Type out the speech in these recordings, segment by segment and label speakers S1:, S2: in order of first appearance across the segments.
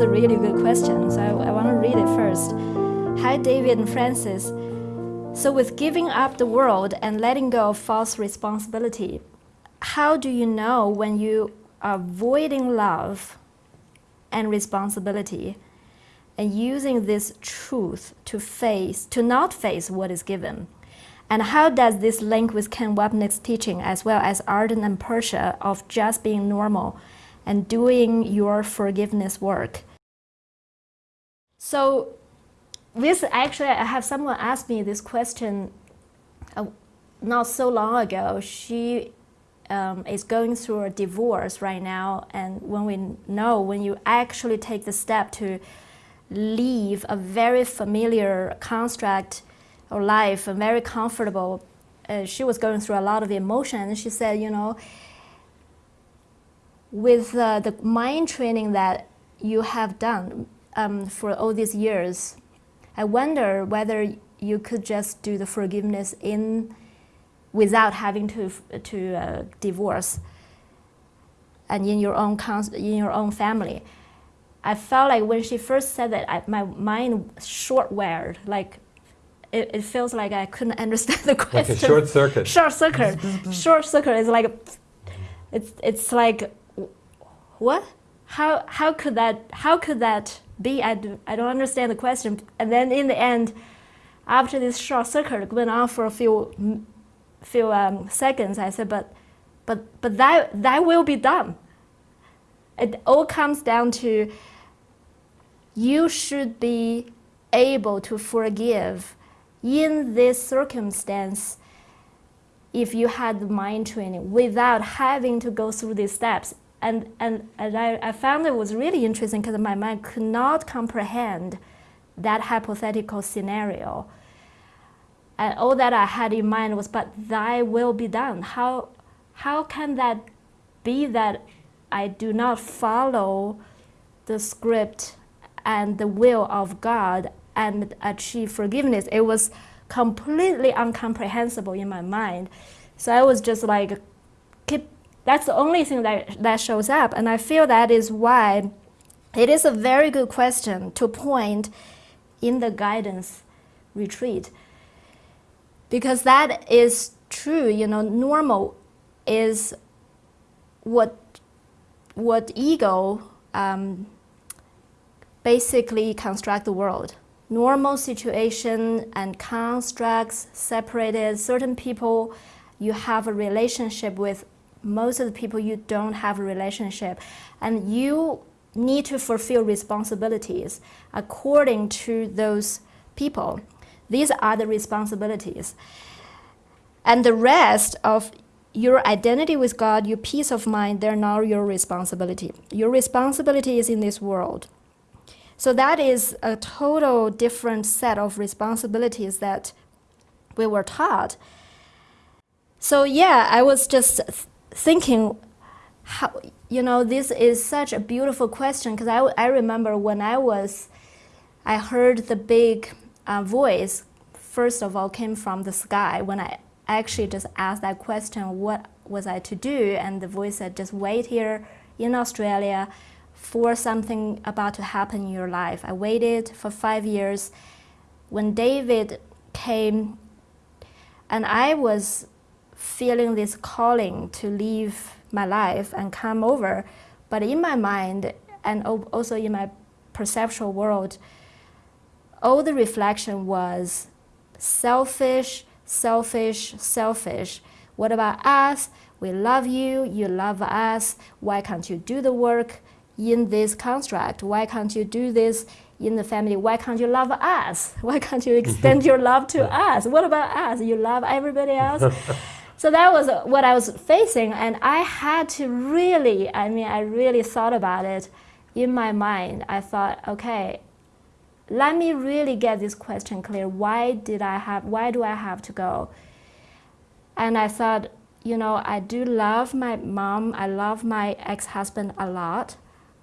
S1: a really good question, so I, I want to read it first. Hi, David and Frances. So with giving up the world and letting go of false responsibility, how do you know when you are avoiding love and responsibility and using this truth to face, to not face what is given? And how does this link with Ken Wapnick's teaching as well as Arten and Pursah of just being normal and doing your forgiveness work? So this actually, I have someone ask me this question uh, not so long ago. She um, is going through a divorce right now, and when we know, when you actually take the step to leave a very familiar construct or life, a very comfortable, uh, she was going through a lot of emotion, and she said, you know, with uh, the mind training that you have done um, for all these years, I wonder whether you could just do the forgiveness in without having to to uh, divorce and in your own in your own family. I felt like when she first said that, I, my mind short wired. Like it, it, feels like I couldn't understand the question.
S2: Like a short circuit.
S1: Short circuit. short circuit is like it's it's like what? How how could that how could that be? I do I don't understand the question. And then in the end, after this short circuit went on for a few few um, seconds, I said, but, but, but that, that will be done. It all comes down to you should be able to forgive in this circumstance if you had the mind training without having to go through these steps. And, and, and I, I found it was really interesting because my mind could not comprehend that hypothetical scenario. And all that I had in mind was, but thy will be done. How, how can that be that I do not follow the script and the will of God and achieve forgiveness? It was completely incomprehensible in my mind. So I was just like, that's the only thing that, that shows up. And I feel that is why it is a very good question to point in the guidance retreat because that is true. You know, normal is what what ego um, basically construct the world. Normal situation and constructs separated. Certain people you have a relationship with. Most of the people you don't have a relationship, and you need to fulfill responsibilities according to those people. These are the responsibilities. And the rest of your identity with God, your peace of mind, they're not your responsibility. Your responsibility is in this world. So that is a total different set of responsibilities that we were taught. So yeah, I was just thinking, how you know, this is such a beautiful question because I, I remember when I was, I heard the big uh, voice, first of all, came from the sky. When I actually just asked that question, what was I to do? And the voice said, just wait here in Australia for something about to happen in your life. I waited for five years. When David came, and I was feeling this calling to leave my life and come over, but in my mind and also in my perceptual world, all the reflection was selfish, selfish, selfish. What about us? We love you, you love us. Why can't you do the work in this construct? Why can't you do this in the family? Why can't you love us? Why can't you mm-hmm. extend your love to us? What about us? You love everybody else? so that was uh, what I was facing, and I had to really, I mean, I really thought about it in my mind. I thought, okay, let me really get this question clear. Why did I have, why do I have to go? And I thought, you know, I do love my mom. I love my ex-husband a lot.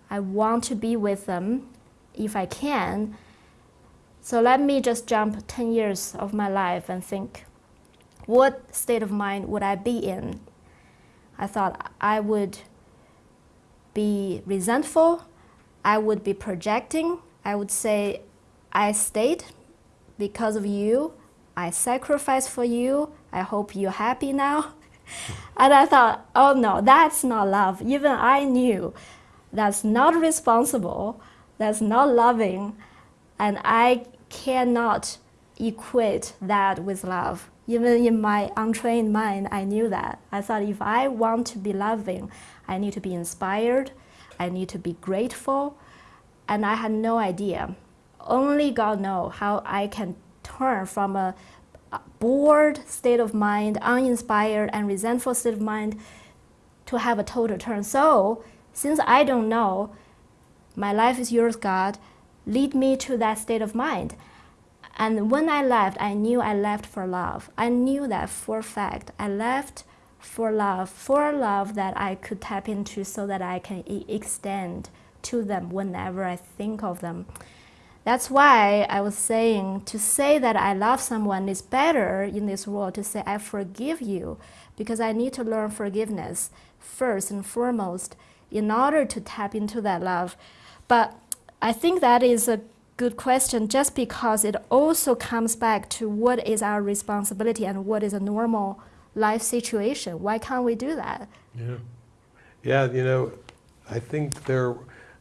S1: I want to be with them if I can. So let me just jump 10 years of my life and think, what state of mind would I be in? I thought I would be resentful, I would be projecting. I would say, I stayed because of you. I sacrificed for you. I hope you're happy now. and I thought, oh no, that's not love. Even I knew that's not responsible, that's not loving, and I cannot equate that with love. Even in my untrained mind, I knew that. I thought if I want to be loving, I need to be inspired, I need to be grateful, and I had no idea. Only God knows how I can turn from a bored state of mind, uninspired and resentful state of mind to have a total turn. So, since I don't know, my life is yours, God, lead me to that state of mind. And when I left, I knew I left for love. I knew that for a fact. I left for love, for love that I could tap into so that I can e extend to them whenever I think of them. That's why I was saying to say that I love someone is better in this world to say I forgive you because I need to learn forgiveness first and foremost in order to tap into that love. But I think that is a good question just because it also comes back to what is our responsibility and what is a normal life situation. Why can't we do that?
S2: Yeah, yeah. You know, I think there,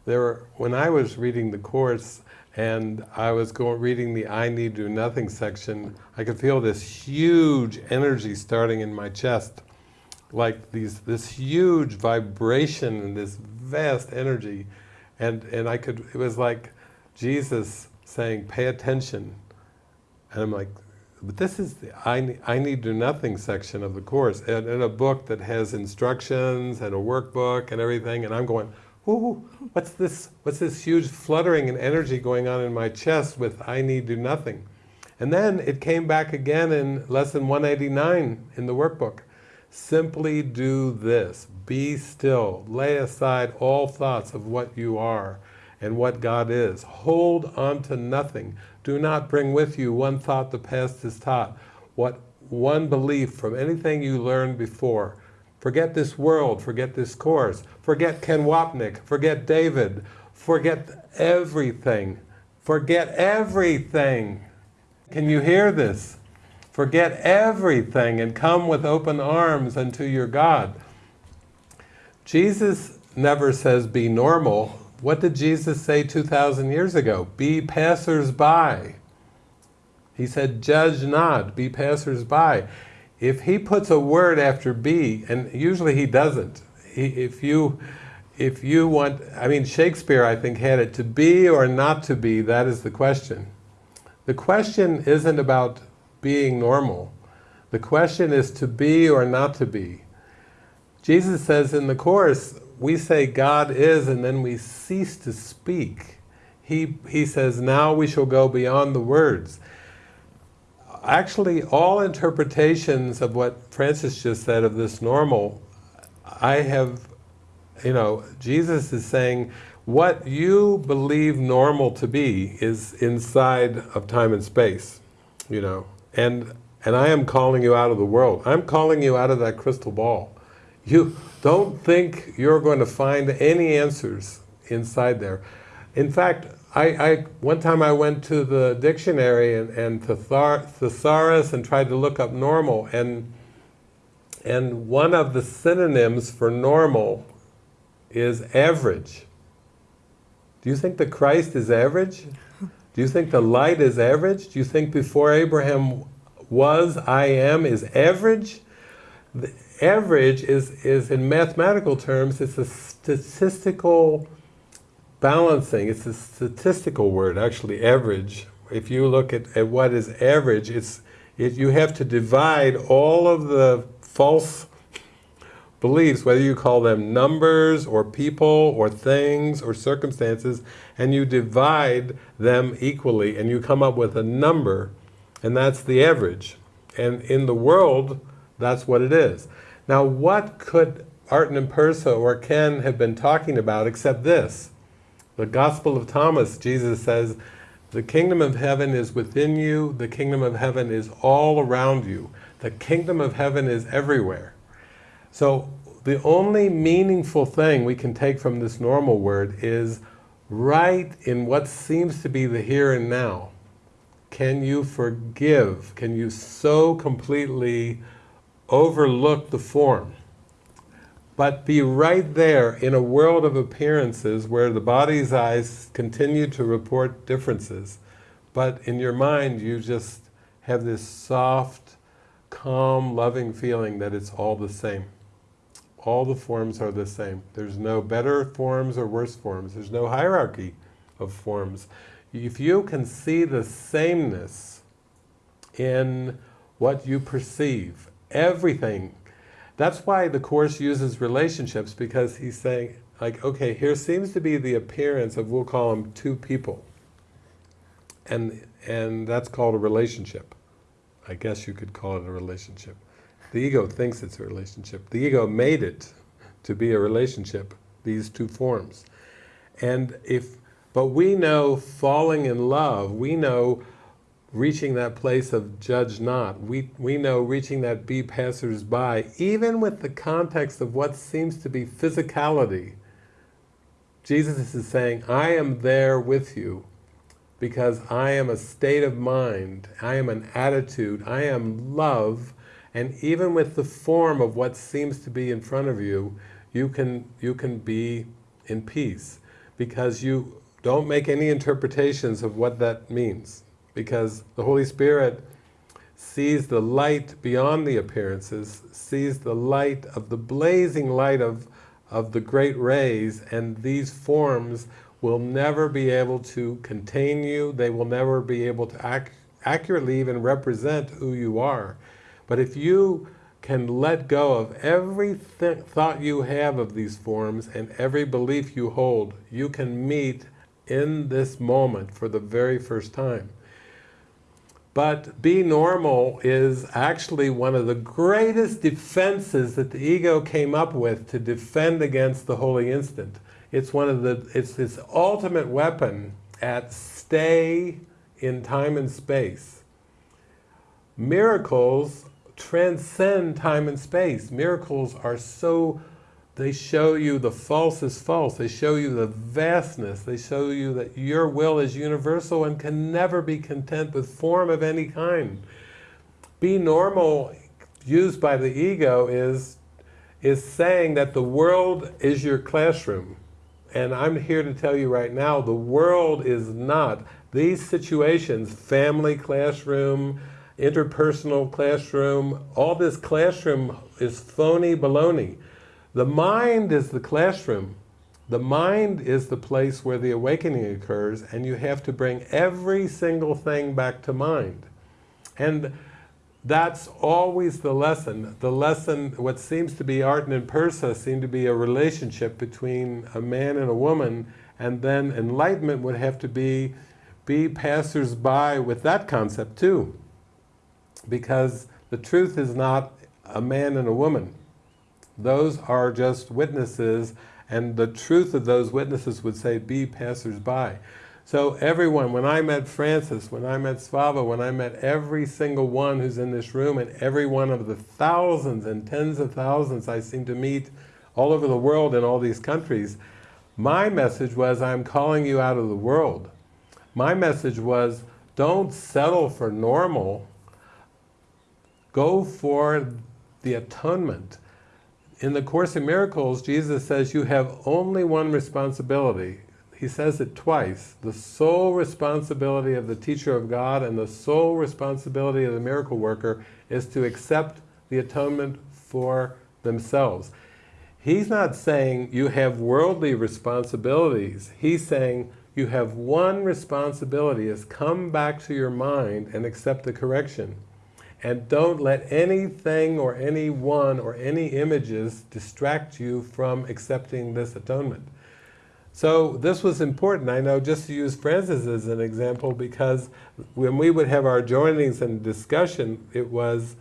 S2: there. When I was reading the course and I was going reading the "I Need Do Nothing" section, I could feel this huge energy starting in my chest, like these this huge vibration and this vast energy, and and I could. It was like Jesus saying, pay attention. And I'm like, but this is the I, I need do nothing section of the course, and in a book that has instructions and a workbook and everything, and I'm going, ooh, what's this, what's this huge fluttering and energy going on in my chest with I need do nothing? And then it came back again in lesson 189 in the workbook. Simply do this, be still, lay aside all thoughts of what you are, and what God is. Hold on to nothing. Do not bring with you one thought the past has taught, what one belief from anything you learned before. Forget this world, forget this course, forget Ken Wapnick, forget David, forget everything. Forget everything. Can you hear this? Forget everything and come with open arms unto your God. Jesus never says be normal, what did Jesus say 2,000 years ago? Be passers-by. He said, judge not, be passers-by. If he puts a word after be, and usually he doesn't, if you if you want, I mean Shakespeare I think had it, to be or not to be, that is the question. The question isn't about being normal. The question is to be or not to be. Jesus says in the Course, we say God is and then we cease to speak. He, he says, now we shall go beyond the words. Actually, all interpretations of what Frances just said of this normal, I have, you know, Jesus is saying, what you believe normal to be is inside of time and space, you know, and, and I am calling you out of the world. I'm calling you out of that crystal ball. You don't think you're going to find any answers inside there. In fact, I, I one time I went to the dictionary and, and thesaurus and tried to look up normal and and one of the synonyms for normal is average. Do you think the Christ is average? Do you think the light is average? Do you think before Abraham was, I am, is average? Average is, is in mathematical terms, it's a statistical balancing. It's a statistical word, actually, average. If you look at, at what is average, it's, it, you have to divide all of the false beliefs, whether you call them numbers or people or things or circumstances, and you divide them equally and you come up with a number, and that's the average. And in the world, that's what it is. Now what could Arten and Pursah or Ken have been talking about except this? The Gospel of Thomas, Jesus says, the kingdom of heaven is within you, the kingdom of heaven is all around you. The kingdom of heaven is everywhere. So the only meaningful thing we can take from this normal word is right in what seems to be the here and now, can you forgive? Can you so completely overlook the form? But be right there in a world of appearances where the body's eyes continue to report differences, but in your mind you just have this soft, calm, loving feeling that it's all the same. All the forms are the same. There's no better forms or worse forms. There's no hierarchy of forms. If you can see the sameness in what you perceive, everything, that's why the Course uses relationships, because he's saying, like, okay, here seems to be the appearance of, we'll call them two people. And, and that's called a relationship. I guess you could call it a relationship. The ego thinks it's a relationship. The ego made it to be a relationship, these two forms. And if, but we know falling in love, we know reaching that place of judge not. We, we know reaching that be passers-by, even with the context of what seems to be physicality. Jesus is saying, I am there with you because I am a state of mind, I am an attitude, I am love, and even with the form of what seems to be in front of you, you can, you can be in peace because you don't make any interpretations of what that means because the Holy Spirit sees the light beyond the appearances, sees the light of the blazing light of, of the great rays, and these forms will never be able to contain you, they will never be able to ac accurately even represent who you are. But if you can let go of every th thought you have of these forms and every belief you hold, you can meet in this moment for the very first time. But be normal is actually one of the greatest defenses that the ego came up with to defend against the holy instant. It's one of the, it's this ultimate weapon at stay in time and space. Miracles transcend time and space. Miracles are so, they show you the false is false. They show you the vastness. They show you that your will is universal and can never be content with form of any kind. Be normal, used by the ego, is, is saying that the world is your classroom. And I'm here to tell you right now, the world is not. These situations, family classroom, interpersonal classroom, all this classroom is phony baloney. The mind is the classroom. The mind is the place where the awakening occurs and you have to bring every single thing back to mind. And that's always the lesson. The lesson, what seems to be Arten and Pursah seem to be a relationship between a man and a woman, and then enlightenment would have to be, be passers-by with that concept too. Because the truth is not a man and a woman. Those are just witnesses, and the truth of those witnesses would say, be passers-by. So everyone, when I met Frances, when I met Svava, when I met every single one who's in this room, and every one of the thousands and tens of thousands I seem to meet all over the world in all these countries, my message was, I'm calling you out of the world. My message was, don't settle for normal. Go for the atonement. In the Course in Miracles, Jesus says you have only one responsibility, he says it twice, the sole responsibility of the teacher of God and the sole responsibility of the miracle worker is to accept the atonement for themselves. He's not saying you have worldly responsibilities. He's saying you have one responsibility is come back to your mind and accept the correction. And don't let anything or anyone or any images distract you from accepting this atonement. So this was important, I know, just to use Frances as an example, because when we would have our joinings and discussion, it was,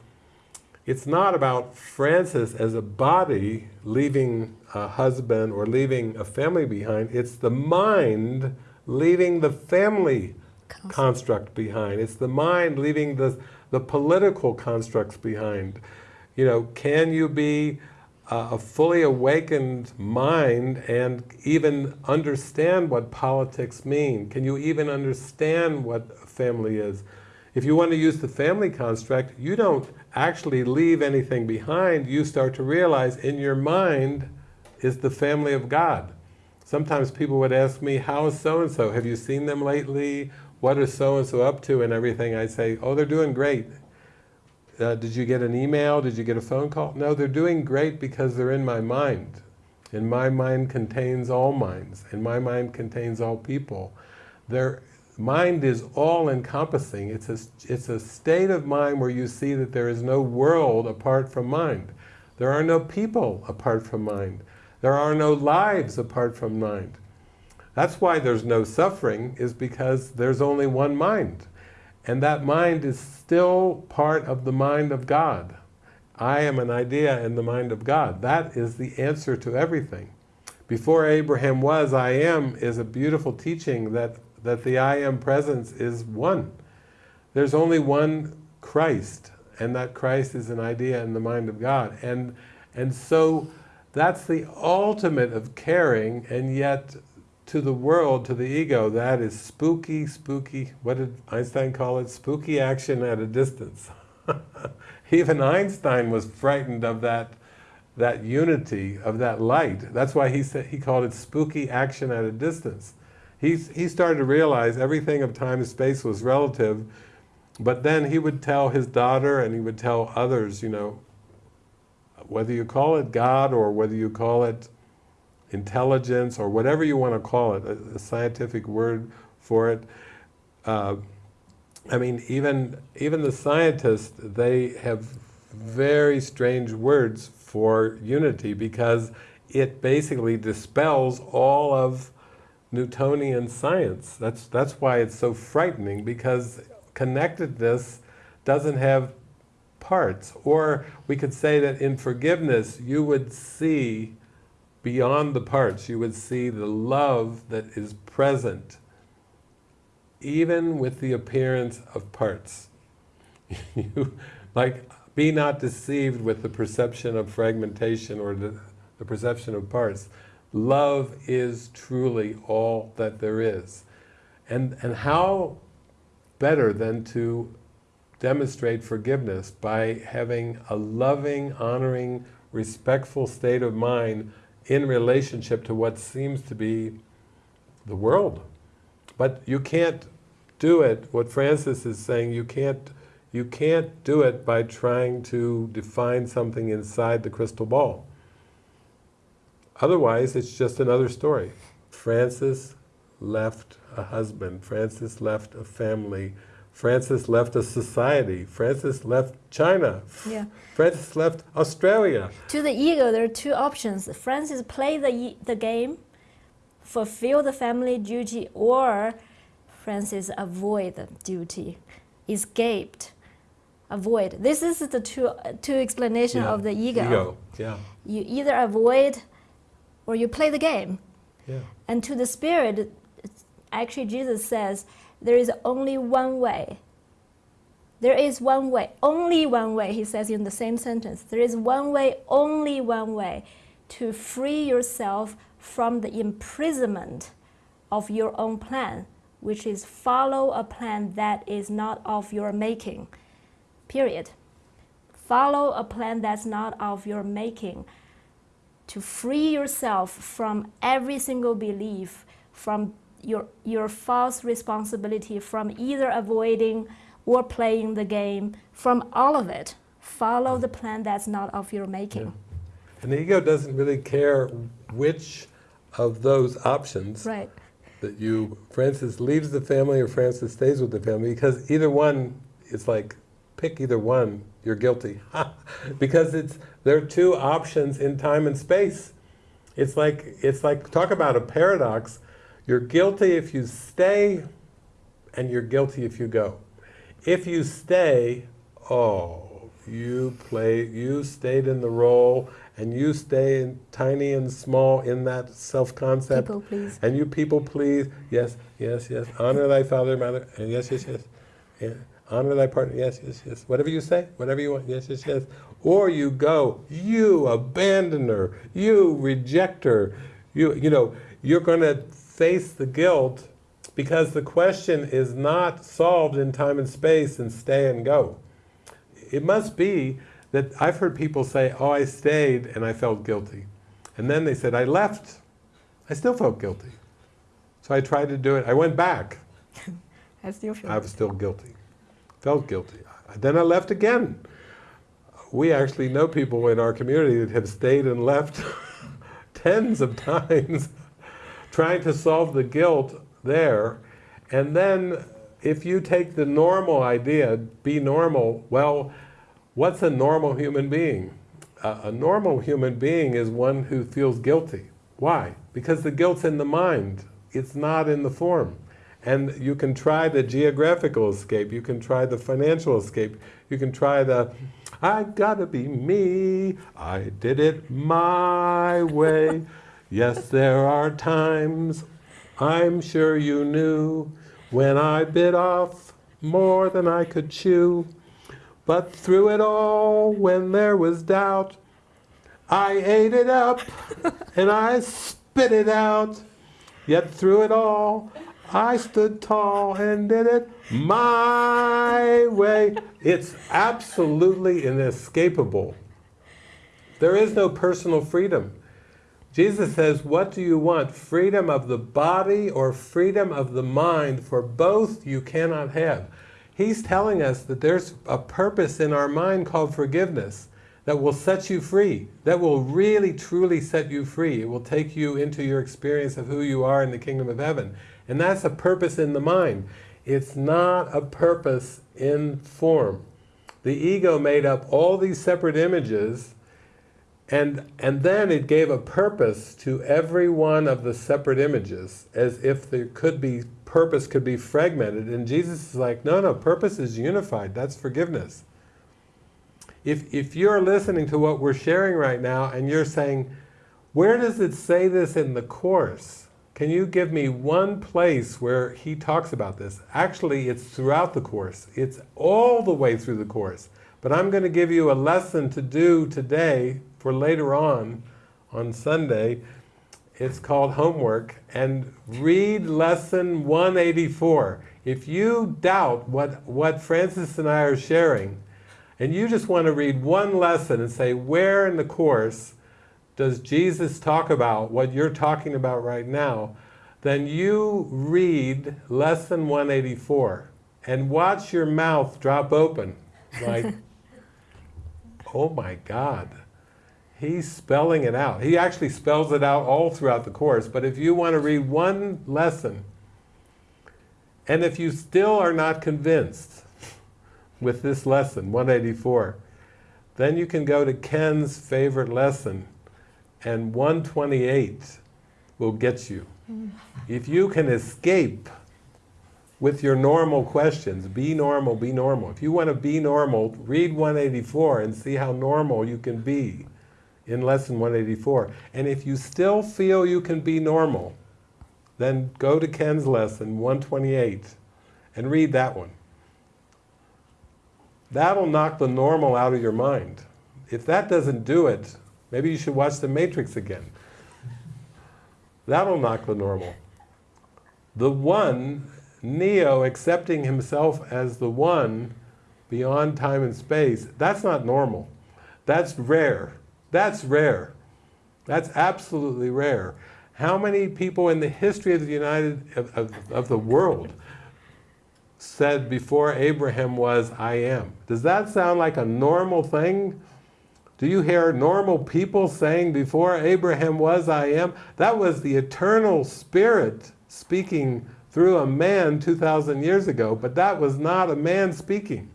S2: it's not about Frances as a body leaving a husband or leaving a family behind, it's the mind leaving the family construct, construct behind. It's the mind leaving the, the political constructs behind. You know, can you be uh, a fully awakened mind and even understand what politics mean? Can you even understand what family is? If you want to use the family construct, you don't actually leave anything behind. You start to realize in your mind is the family of God. Sometimes people would ask me, how is so-and-so? Have you seen them lately? What is so-and-so up to and everything? I say, oh, they're doing great. Uh, did you get an email? Did you get a phone call? No, they're doing great because they're in my mind. And my mind contains all minds. And my mind contains all people. Their mind is all-encompassing. It's a, it's a state of mind where you see that there is no world apart from mind. There are no people apart from mind. There are no lives apart from mind. That's why there's no suffering, is because there's only one mind. And that mind is still part of the mind of God. I am an idea in the mind of God. That is the answer to everything. Before Abraham was, I am is a beautiful teaching that, that the I am presence is one. There's only one Christ, and that Christ is an idea in the mind of God. And, and so that's the ultimate of caring, and yet to the world, to the ego, that is spooky, spooky, what did Einstein call it? Spooky action at a distance. Even Einstein was frightened of that, that unity, of that light. That's why he, said, he called it spooky action at a distance. He's, he started to realize everything of time and space was relative, but then he would tell his daughter and he would tell others, you know, whether you call it God or whether you call it intelligence or whatever you want to call it, a, a scientific word for it. Uh, I mean, even, even the scientists, they have very strange words for unity because it basically dispels all of Newtonian science. That's, that's why it's so frightening because connectedness doesn't have parts. Or we could say that in forgiveness you would see beyond the parts, you would see the love that is present, even with the appearance of parts. you, like, be not deceived with the perception of fragmentation or the, the perception of parts. Love is truly all that there is. And, and how better than to demonstrate forgiveness by having a loving, honoring, respectful state of mind in relationship to what seems to be the world. But you can't do it, what Frances is saying, you can't, you can't do it by trying to define something inside the crystal ball. Otherwise, it's just another story. Frances left a husband, Frances left a family, Frances left a society. Frances left China.
S1: Yeah.
S2: Frances left Australia.
S1: To the ego, there are two options. Frances play the, the game, fulfill the family duty, or Frances avoid the duty, escaped, avoid. This is the two, two explanation
S2: yeah.
S1: of the ego.
S2: Ego, yeah.
S1: You either avoid or you play the game.
S2: Yeah.
S1: And to the spirit, actually Jesus says, there is only one way. There is one way, only one way, he says in the same sentence. There is one way, only one way to free yourself from the imprisonment of your own plan, which is follow a plan that is not of your making. Period. Follow a plan that's not of your making. To free yourself from every single belief, from your, your false responsibility from either avoiding or playing the game, from all of it. Follow the plan that's not of your making.
S2: Yeah. And the ego doesn't really care which of those options
S1: right.
S2: that you, Frances leaves the family or Frances stays with the family, because either one, it's like, pick either one, you're guilty. because it's, there are two options in time and space. It's like, it's like, talk about a paradox. You're guilty if you stay, and you're guilty if you go. If you stay, oh, you play, you stayed in the role, and you stay in, tiny and small in that self-concept.
S1: People please.
S2: And you people please, yes, yes, yes. Honor thy father, and mother, and yes, yes, yes. Yeah. Honor thy partner, yes, yes, yes. Whatever you say, whatever you want, yes, yes, yes. Or you go, you abandoner, you rejecter, you, you know, you're going to face the guilt because the question is not solved in time and space and stay and go. It must be that I've heard people say, oh, I stayed and I felt guilty. And then they said, I left, I still felt guilty. So I tried to do it, I went back.
S1: I still feel
S2: I was still guilty, felt guilty. Then I left again. We actually know people in our community that have stayed and left tens of times trying to solve the guilt there. And then if you take the normal idea, be normal, well, what's a normal human being? Uh, a normal human being is one who feels guilty. Why? Because the guilt's in the mind. It's not in the form. And you can try the geographical escape, you can try the financial escape, you can try the, I gotta be me, I did it my way. Yes, there are times I'm sure you knew when I bit off more than I could chew. But through it all, when there was doubt, I ate it up and I spit it out. Yet through it all, I stood tall and did it my way. It's absolutely inescapable. There is no personal freedom. Jesus says, what do you want? Freedom of the body or freedom of the mind? For both you cannot have. He's telling us that there's a purpose in our mind called forgiveness that will set you free, that will really truly set you free. It will take you into your experience of who you are in the kingdom of heaven. And that's a purpose in the mind. It's not a purpose in form. The ego made up all these separate images and, and then it gave a purpose to every one of the separate images, as if there could be, purpose could be fragmented. And Jesus is like, no, no, purpose is unified, that's forgiveness. If, if you're listening to what we're sharing right now and you're saying, where does it say this in the Course? Can you give me one place where he talks about this? Actually, it's throughout the Course. It's all the way through the Course. But I'm going to give you a lesson to do today for later on, on Sunday, it's called homework, and read lesson 184. If you doubt what, what Frances and I are sharing, and you just want to read one lesson and say, where in the Course does Jesus talk about what you're talking about right now, then you read lesson 184 and watch your mouth drop open like, oh my God. He's spelling it out. He actually spells it out all throughout the Course, but if you want to read one lesson, and if you still are not convinced with this lesson, 184, then you can go to Ken's favorite lesson, and 128 will get you. If you can escape with your normal questions, be normal, be normal. If you want to be normal, read 184 and see how normal you can be in lesson 184. And if you still feel you can be normal, then go to Ken's lesson 128 and read that one. That'll knock the normal out of your mind. If that doesn't do it, maybe you should watch The Matrix again. That'll knock the normal. The one, Neo accepting himself as the one beyond time and space, that's not normal. That's rare. That's rare. That's absolutely rare. How many people in the history of the United, of, of, of the world said before Abraham was, I am? Does that sound like a normal thing? Do you hear normal people saying before Abraham was, I am? That was the eternal spirit speaking through a man 2,000 years ago, but that was not a man speaking.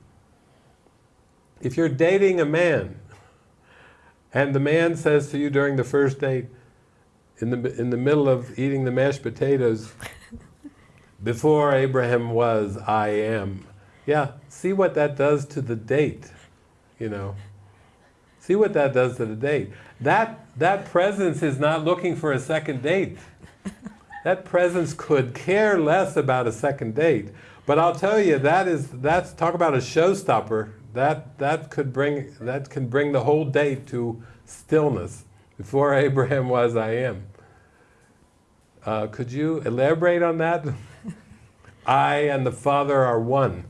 S2: If you're dating a man, and the man says to you during the first date, in the, in the middle of eating the mashed potatoes, before Abraham was, I am. Yeah, see what that does to the date, you know. See what that does to the date. That, that presence is not looking for a second date. That presence could care less about a second date. But I'll tell you, that is, that's, talk about a showstopper. That, that, could bring, that can bring the whole date to stillness. Before Abraham was, I am. Uh, could you elaborate on that? I and the Father are one.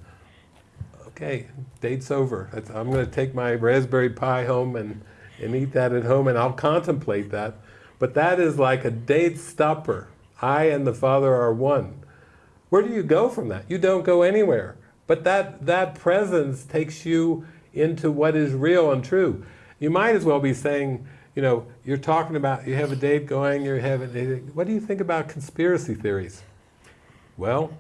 S2: Okay, date's over. That's, I'm going to take my raspberry pie home and, and eat that at home, and I'll contemplate that. But that is like a date stopper. I and the Father are one. Where do you go from that? You don't go anywhere. But that, that presence takes you into what is real and true. You might as well be saying, you know, you're talking about, you have a date going, you're having, what do you think about conspiracy theories? Well,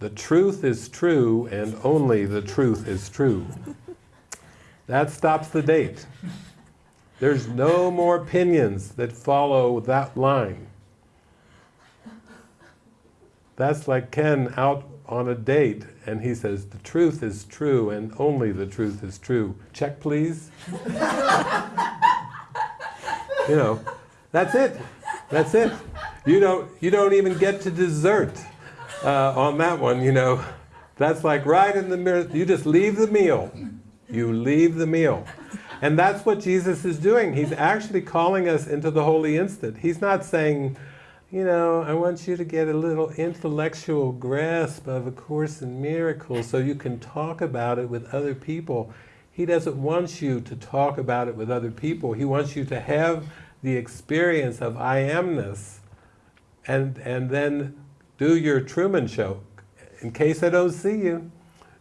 S2: the truth is true and only the truth is true. That stops the date. There's no more opinions that follow that line. That's like Ken out on a date and he says, the truth is true and only the truth is true. Check please. you know, that's it. That's it. You don't, you don't even get to dessert uh, on that one, you know. That's like right in the mirror. You just leave the meal. You leave the meal. And that's what Jesus is doing. He's actually calling us into the holy instant. He's not saying, you know, I want you to get a little intellectual grasp of A Course in Miracles so you can talk about it with other people. He doesn't want you to talk about it with other people. He wants you to have the experience of I amness and, and then do your Truman Show. In case I don't see you,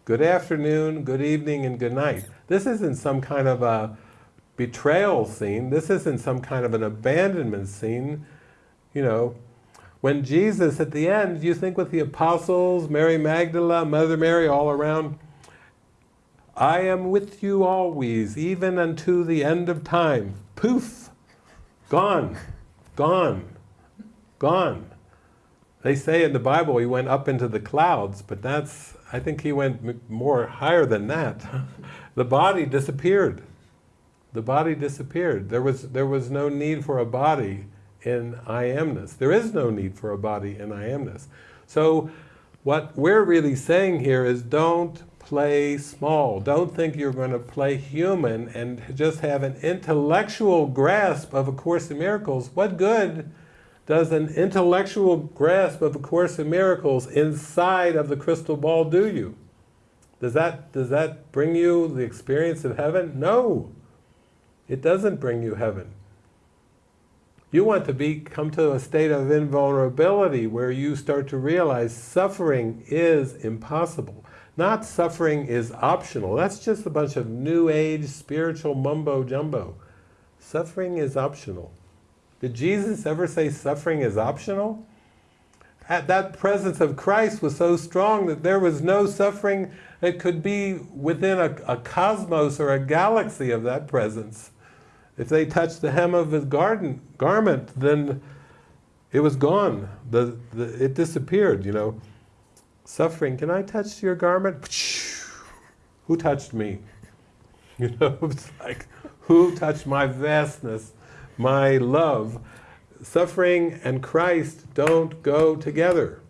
S2: good afternoon, good evening, and good night. This isn't some kind of a betrayal scene. This isn't some kind of an abandonment scene you know, when Jesus, at the end, you think with the apostles, Mary Magdalene, Mother Mary, all around, I am with you always, even unto the end of time. Poof! Gone. Gone. Gone. They say in the Bible he went up into the clouds, but that's, I think he went more higher than that. the body disappeared. The body disappeared. There was, there was no need for a body in I amness. There is no need for a body in I amness. So what we're really saying here is don't play small. Don't think you're going to play human and just have an intellectual grasp of A Course in Miracles. What good does an intellectual grasp of A Course in Miracles inside of the crystal ball do you? Does that, does that bring you the experience of heaven? No. It doesn't bring you heaven. You want to be, come to a state of invulnerability where you start to realize suffering is impossible. Not suffering is optional. That's just a bunch of new age spiritual mumbo jumbo. Suffering is optional. Did Jesus ever say suffering is optional? That presence of Christ was so strong that there was no suffering that could be within a, a cosmos or a galaxy of that presence. If they touched the hem of his garden, garment, then it was gone. The, the, it disappeared, you know. Suffering, can I touch your garment? Who touched me? You know, it's like, who touched my vastness, my love? Suffering and Christ don't go together.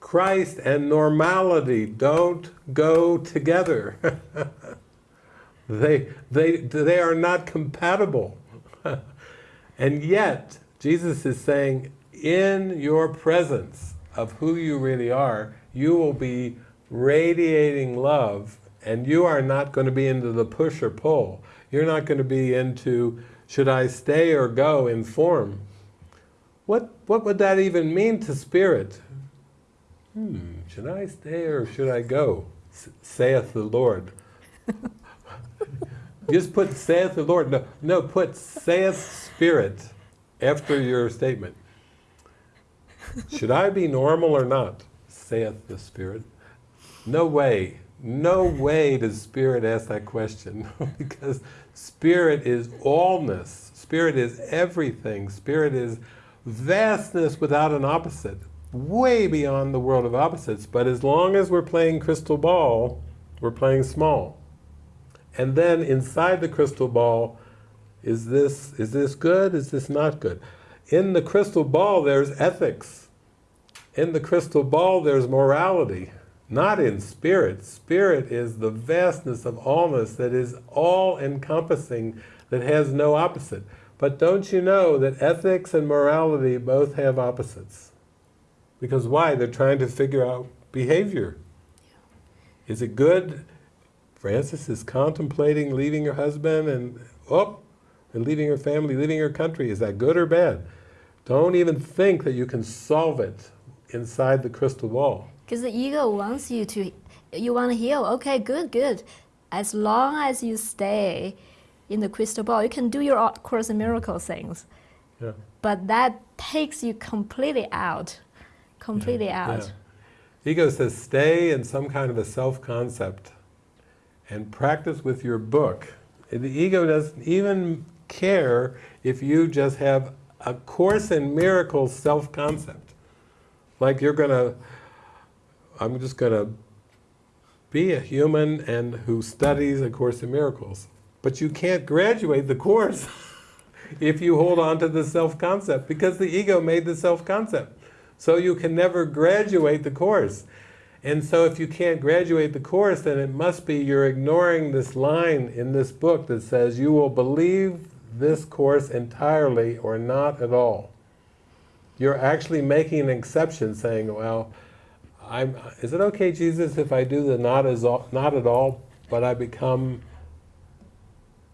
S2: Christ and normality don't go together. They, they, they are not compatible. and yet, Jesus is saying, in your presence of who you really are, you will be radiating love and you are not going to be into the push or pull. You're not going to be into, should I stay or go in form. What, what would that even mean to spirit? Hmm, should I stay or should I go? Saith the Lord. Just put saith the Lord. No, no, put saith Spirit after your statement. Should I be normal or not? Saith the Spirit. No way. No way does Spirit ask that question. because Spirit is allness. Spirit is everything. Spirit is vastness without an opposite. Way beyond the world of opposites. But as long as we're playing crystal ball, we're playing small. And then inside the crystal ball, is this, is this good? Is this not good? In the crystal ball, there's ethics. In the crystal ball, there's morality. not in spirit. Spirit is the vastness of allness that is all encompassing, that has no opposite. But don't you know that ethics and morality both have opposites? Because why? They're trying to figure out behavior. Is it good? Frances is contemplating leaving her husband and, oh, and leaving her family, leaving her country. Is that good or bad? Don't even think that you can solve it inside the crystal ball.
S1: Because the ego wants you to, you want to heal. Okay, good, good. As long as you stay in the crystal ball, you can do your Course in Miracle things.
S2: Yeah.
S1: But that takes you completely out, completely
S2: Yeah.
S1: out.
S2: Yeah. Ego says stay in some kind of a self-concept and practice with your book. The ego doesn't even care if you just have a Course in Miracles self-concept. Like you're gonna, I'm just gonna be a human and who studies A Course in Miracles. But you can't graduate the course if you hold on to the self-concept because the ego made the self-concept. So you can never graduate the course. And so if you can't graduate the course, then it must be you're ignoring this line in this book that says you will believe this course entirely or not at all. You're actually making an exception saying, well, I'm, is it okay, Jesus, if I do the not, as all, not at all, but I become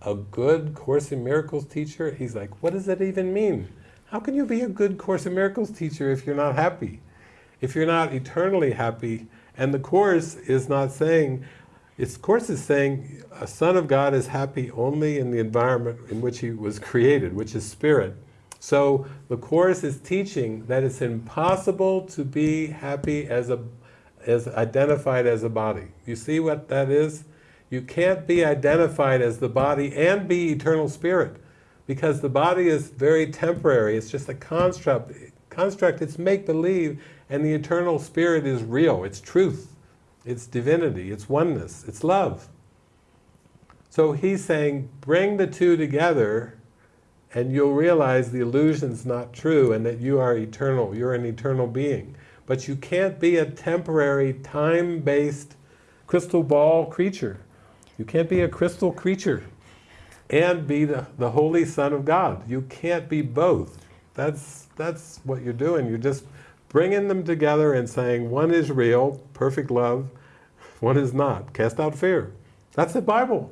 S2: a good Course in Miracles teacher? He's like, what does that even mean? How can you be a good Course in Miracles teacher if you're not happy? If you're not eternally happy, and the Course is not saying, its Course is saying a Son of God is happy only in the environment in which he was created, which is spirit. So the Course is teaching that it's impossible to be happy as, a, as identified as a body. You see what that is? You can't be identified as the body and be eternal spirit because the body is very temporary. It's just a construct. Construct. It's make-believe, and the eternal spirit is real. It's truth. It's divinity. It's oneness. It's love. So he's saying, bring the two together, and you'll realize the illusion's not true, and that you are eternal. You're an eternal being. But you can't be a temporary, time-based crystal ball creature. You can't be a crystal creature and be the, the Holy Son of God. You can't be both. That's, that's what you're doing. You're just bringing them together and saying one is real, perfect love, one is not. Cast out fear. That's the Bible.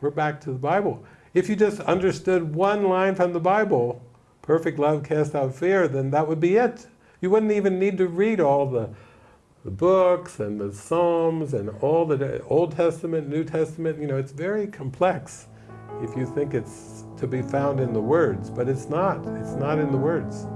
S2: We're back to the Bible. If you just understood one line from the Bible, perfect love cast out fear, then that would be it. You wouldn't even need to read all the the books and the Psalms and all the Old Testament, New Testament, you know, it's very complex if you think it's to be found in the words, but it's not. It's not in the words.